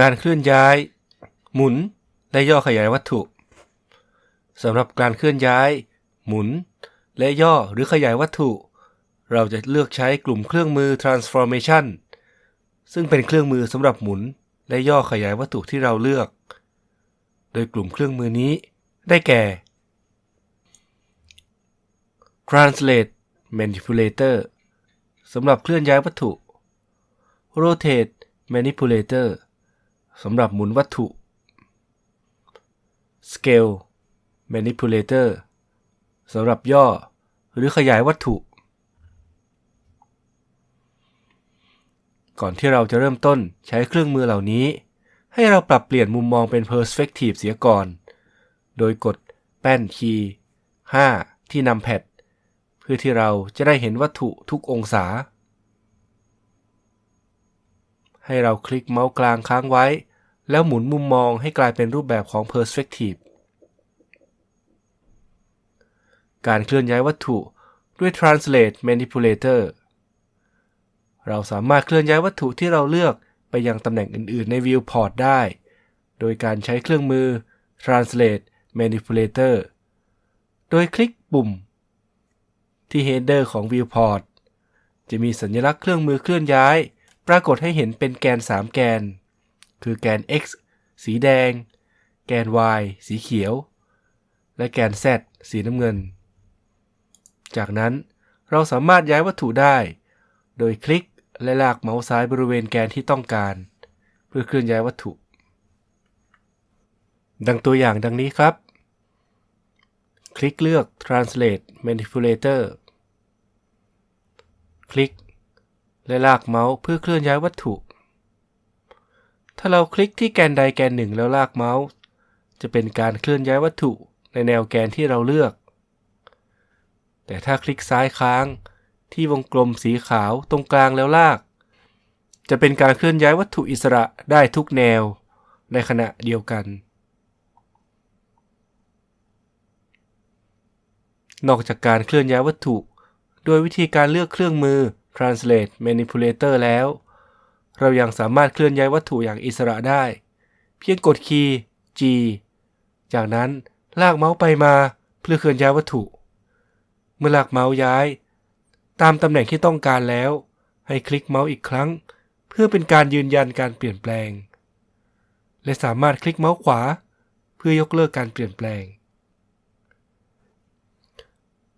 การเคลื่อนย้าย หมุน และย่อขยายวัตถุสำหรับการเคลื่อนย้าย หมุน และย่อหรือขยายวัตถุ เราจะเลือกใช้กลุ่มเครื่องมือ transformation ซึ่งเป็นเครื่องมือสำหรับหมุน และย่อขยายวัตถุที่เราเลือก โดยกลุ่มเครื่องมือนี้ได้แก่ translate manipulator สำหรับเคลื่อนย้ายวัตถุ rotate manipulator สำหรับหมุนวัตถุ scale manipulator สำหรับย่อหรือขยายวัตถุ ก่อนที่เราจะเริ่มต้นใช้เครื่องมือเหล่านี้ ให้เราปรับเปลี่ยนมุมมองเป็น perspective เสียก่อน โดยกดแป้นคีย์ 5 ที่นำแพดเพื่อที่เราจะได้เห็นวัตถุทุกองศา ให้เราคลิกเมาส์กลางค้างไว้ แล้วหมุนมุมมองให้กลายเป็นรูปแบบของ perspective การเคลื่อนย้ายวัตถุด้วย translate manipulator เราสามารถเคลื่อนย้ายวัตถุที่เราเลือกไปยังตำแหน่งอื่นๆใน viewport ได้ โดยการใช้เครื่องมือ translate manipulator โดยคลิกปุ่ม ที่ header ของ viewport จะมีสัญลักษณ์เครื่องมือเคลื่อนย้าย ปรากฏให้เห็นเป็นแกน 3 แกน คือแกน x สีแดง แกน y สีเขียว และแกน z สีน้ำเงิน จากนั้นเราสามารถย้ายวัตถุได้ โดยคลิกและลากเมาส์ซ้ายบริเวณแกนที่ต้องการ เพื่อเคลื่อนย้ายวัตถุ ดังตัวอย่างดังนี้ครับ คลิกเลือก Translate Manipulator คลิก และลากเมาส์เพื่อเคลื่อนย้ายวัตถุ ถ้าเราคลิกที่แกนใดแกนหนึ่งแล้วลากเมาส์ จะเป็นการเคลื่อนย้ายวัตถุในแนวแกนที่เราเลือก แต่ถ้าคลิกซ้ายค้าง ที่วงกลมสีขาวตรงกลางแล้วลาก จะเป็นการเคลื่อนย้ายวัตถุอิสระได้ทุกแนว ในขณะเดียวกัน นอกจากการเคลื่อนย้ายวัตถุ โดยวิธีการเลือกเครื่องมือ translate manipulator แล้ว เรายังสามารถเคลื่อนย้ายวัตถุอย่างอิสระได้ เพียงกดคีย์ G จากนั้นลากเมาส์ไปมาเพื่อเคลื่อนย้ายวัตถุ เมื่อลากเมาส์ย้าย ตามตำแหน่งที่ต้องการแล้ว ให้คลิกเมาส์อีกครั้ง เพื่อเป็นการยืนยันการเปลี่ยนแปลง และสามารถคลิกเมาส์ขวา เพื่อยกเลิกการเปลี่ยนแปลง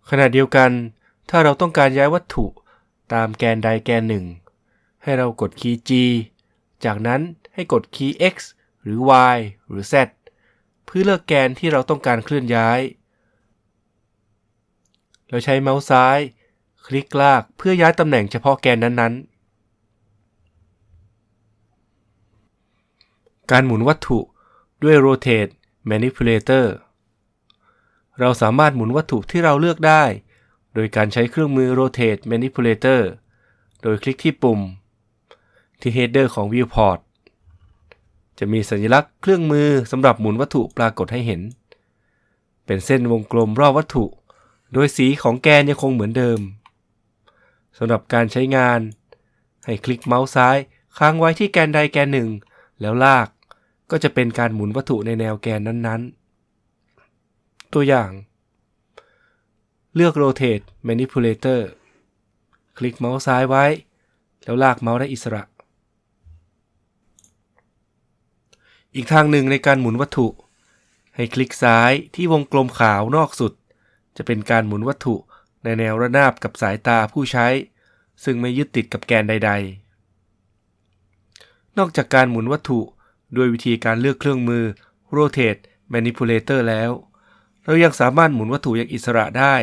ขณะเดียวกัน ถ้าเราต้องการย้ายวัตถุ ตามแกนใดแกนหนึ่ง ให้เรากดคีย์ G จากนั้นให้กดคีย์ X หรือ Y หรือ Z เพื่อเลือกแกนที่เราต้องการเคลื่อนย้าย เราใช้เมาส์ซ้าย คลิกลากเพื่อย้ายตำแหน่งเฉพาะแกนนั้นๆ การหมุนวัตถุด้วย rotate manipulator เราสามารถหมุนวัตถุที่เราเลือกได้ โดยการใช้เครื่องมือ rotate manipulator โดยคลิกที่ปุ่ม ที่ header ของ viewport จะมีสัญลักษณ์เครื่องมือสำหรับหมุนวัตถุปรากฏให้เห็น เป็นเส้นวงกลมรอบวัตถุ โดยสีของแกนยังคงเหมือนเดิมสำหรับการใช้งาน ให้คลิกเมาส์ซ้ายค้างไว้ที่แกนใดแกนหนึ่ง แล้วลากก็จะเป็นการหมุนวัตถุในแนวแกนนั้นๆ ตัวอย่าง เลือก rotate manipulator คลิกเมาส์ซ้ายไว้ แล้วลากเมาส์ได้อิสระ อีกทางหนึ่งในการหมุนวัตถุ ให้คลิกซ้ายที่วงกลมขาวนอกสุด จะเป็นการหมุนวัตถุในแนวระนาบกับสายตาผู้ใช้ ซึ่งไม่ยึดติดกับแกนใด ๆ นอกจากการหมุนวัตถุด้วยวิธีการเลือกเครื่องมือ rotate manipulator แล้ว เรายังสามารถหมุนวัตถุอย่างอิสระได้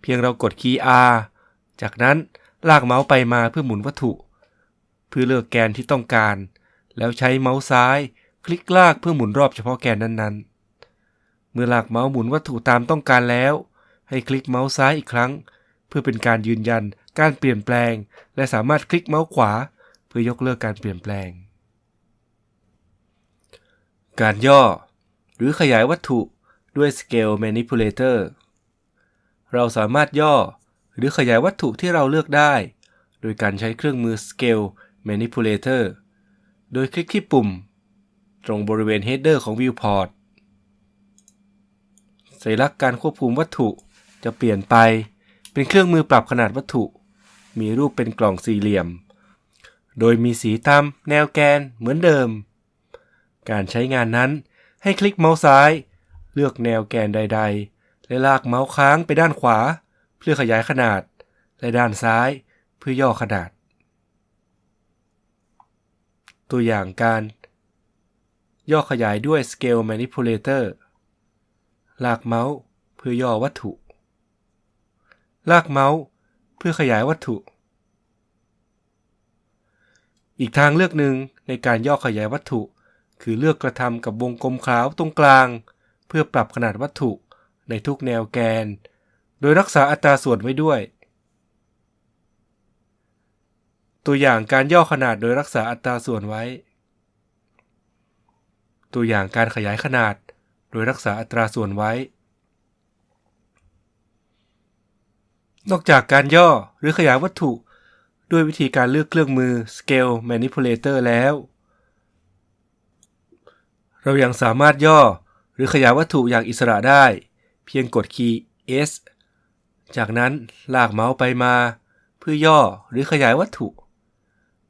เพียงเรากดคีย์ R จากนั้นลากเมาส์ไปมาเพื่อหมุนวัตถุ เพื่อเลือกแกนที่ต้องการ แล้วใช้เมาส์ซ้าย คลิกลากเพื่อหมุนรอบเฉพาะแกนนั้นๆ เมื่อลากเมาส์หมุนวัตถุตามต้องการแล้ว ให้คลิกเมาส์ซ้ายอีกครั้ง เพื่อเป็นการยืนยันการเปลี่ยนแปลง และสามารถคลิกเมาส์ขวา เพื่อยกเลิกการเปลี่ยนแปลง การย่อ หรือขยายวัตถุด้วย Scale Manipulator เราสามารถย่อหรือขยายวัตถุที่เราเลือกได้ โดยการใช้เครื่องมือ Scale Manipulator โดยคลิกที่ปุ่ม ตรงบริเวณ Header ของ Viewport สัญลักษณ์การควบคุมวัตถุจะเปลี่ยนไปเป็นเครื่องมือปรับขนาดวัตถุ มีรูปเป็นกล่องสี่เหลี่ยม โดยมีสีตามแนวแกนเหมือนเดิม การใช้งานนั้นให้คลิกเมาส์ซ้าย เลือกแนวแกนใด ๆ และลากเมาส์ค้างไปด้านขวา เพื่อขยายขนาด และด้านซ้ายเพื่อย่อขนาด ตัวอย่างการ ย่อขยายด้วย Scale Manipulator ลากเมาส์เพื่อย่อวัตถุ ลากเมาส์เพื่อขยายวัตถุ อีกทางเลือกหนึ่งในการย่อขยายวัตถุ คือเลือกกระทำกับวงกลมขาวตรงกลาง เพื่อปรับขนาดวัตถุในทุกแนวแกน โดยรักษาอัตราส่วนไว้ด้วย ตัวอย่างการย่อขนาดโดยรักษาอัตราส่วนไว้ ตัวอย่างการขยายขนาด โดยรักษาอัตราส่วนไว้ นอกจากการย่อหรือขยายวัตถุ ด้วยวิธีการเลือกเครื่องมือ Scale Manipulator แล้ว เรายังสามารถย่อหรือขยายวัตถุอย่างอิสระได้ เพียงกดคีย์ S จากนั้นลากเมาส์ไปมา เพื่อย่อหรือขยายวัตถุ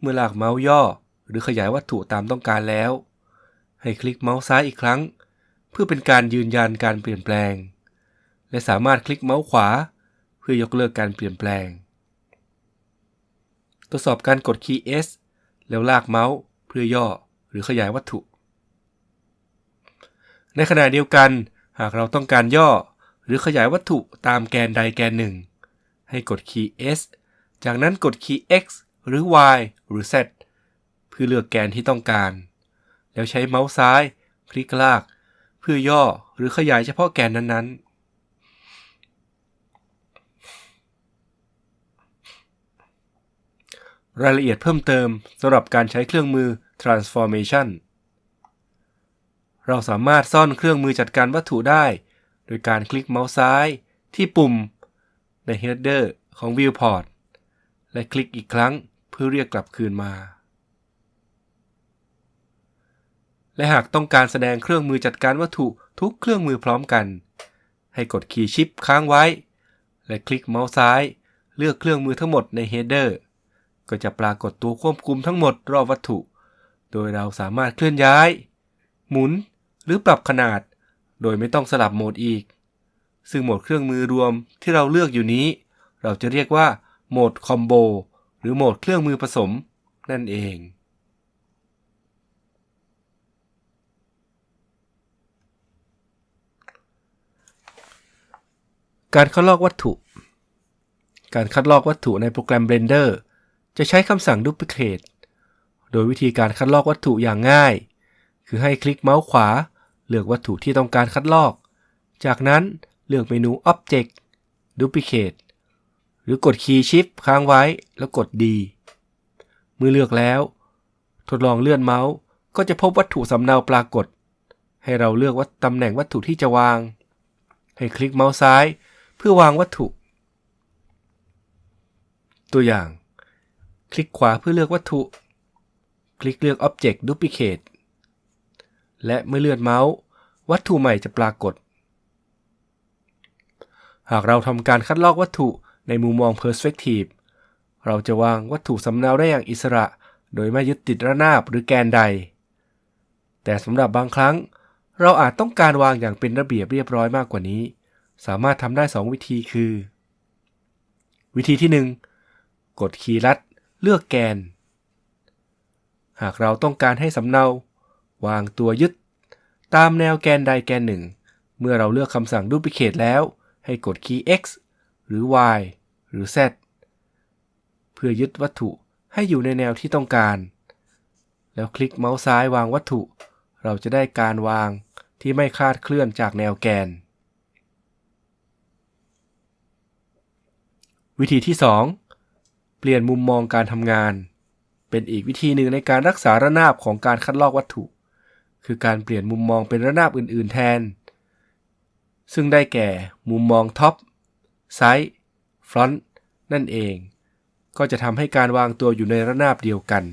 เมื่อลากเมาส์ย่อหรือขยายวัตถุตามต้องการแล้ว ให้คลิกเมาส์ซ้ายอีกครั้ง เพื่อเป็นการยืนยันการเปลี่ยนแปลง และสามารถคลิกเมาส์ขวา เพื่อยกเลิกการเปลี่ยนแปลง ทดสอบการกดคีย์ S แล้วลากเมาส์เพื่อย่อหรือขยายวัตถุ ในขณะเดียวกัน หากเราต้องการย่อหรือขยายวัตถุตามแกนใดแกนหนึ่ง ให้กดคีย์ S จากนั้นกดคีย์ X หรือ Y หรือ Z เพื่อเลือกแกนที่ต้องการ แล้วใช้เมาส์ซ้าย คลิกลาก เพื่อย่อหรือขยายเฉพาะแกนนั้นๆรายละเอียดเพิ่มเติมสำหรับการใช้เครื่องมือ transformation เราสามารถซ่อนเครื่องมือจัดการวัตถุได้ โดยการคลิกเมาส์ซ้ายที่ปุ่มใน header ของ viewport และคลิกอีกครั้งเพื่อเรียกกลับคืนมา และหากต้องการแสดงเครื่องมือจัดการวัตถุทุกเครื่องมือพร้อมกัน ให้กดคีย์ชิปค้างไว้ และคลิกเมาส์ซ้าย เลือกเครื่องมือทั้งหมดใน Header ก็จะปรากฏตัวควบคุมทั้งหมดรอบวัตถุ โดยเราสามารถเคลื่อนย้าย หมุน หรือปรับขนาด โดยไม่ต้องสลับโหมดอีก ซึ่งโหมดเครื่องมือรวมที่เราเลือกอยู่นี้ เราจะเรียกว่าโหมดคอมโบหรือโหมดเครื่องมือผสม นั่นเอง การคัดลอกวัตถุ การคัดลอกวัตถุในโปรแกรม Blender จะใช้คำสั่ง Duplicate โดยวิธีการคัดลอกวัตถุอย่างง่าย คือให้คลิกเมาส์ขวา เลือกวัตถุที่ต้องการคัดลอก จากนั้นเลือกเมนู Object Duplicate หรือกดคีย์ Shift ค้างไว้แล้วกด D เมื่อเลือกแล้ว ทดลองเลื่อนเมาส์ก็จะพบวัตถุสำเนาปรากฏ ให้เราเลือกว่าตำแหน่งวัตถุที่จะวาง ให้คลิกเมาส์ซ้าย พื่อวางวัตถุ ตัวอย่าง คลิกขวาเพื่อเลือกวัตถุ คลิกเลือก Object Duplicate และเมื่อเลื่อนเมาส์ วัตถุใหม่จะปรากฏ หากเราทำการคัดลอกวัตถุในมุมมอง Perspective เราจะวางวัตถุสำเนาได้อย่างอิสระ โดยไม่ยึดติดระนาบหรือแกนใด แต่สำหรับบางครั้ง เราอาจต้องการวางอย่างเป็นระเบียบเรียบร้อยมากกว่านี้ สามารถทำได้ 2 วิธีคือ วิธีที่ 1 กดคีย์ลัดเลือกแกน หากเราต้องการให้สำเนาวางตัวยึด ตามแนวแกนใดแกนหนึ่ง เมื่อเราเลือกคำสั่ง Duplicate แล้ว ให้กดคีย์ X หรือ Y หรือ Z เพื่อยึดวัตถุให้อยู่ในแนวที่ต้องการ แล้วคลิกเมาส์ซ้ายวางวัตถุ เราจะได้การวางที่ไม่คลาดเคลื่อนจากแนวแกน วิธีที่ 2 เปลี่ยนมุมมองการทำงาน เป็นอีกวิธีหนึ่งในการรักษาระนาบของการคัดลอกวัตถุ คือการเปลี่ยนมุมมองเป็นระนาบอื่น ๆ แทน ซึ่งได้แก่มุมมอง top side front นั่นเอง ก็จะทำให้การวางตัวอยู่ในระนาบเดียวกัน